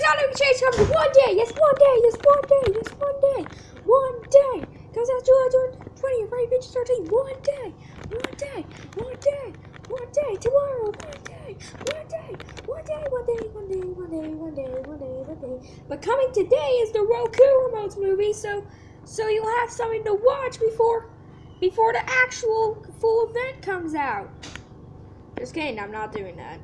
Dynamic Change comes one day. Yes, one day. Yes, one day. Yes, one day. One day. Comes out July 20th, right? Bitch, 13. One day. One day. One day. One day. Tomorrow. One day. One day. One day. One day. One day. One day. One day. One day. One day. But coming today is the Roku remotes movie, so so you'll have something to watch before before the actual full event comes out. Just kidding, I'm not doing that.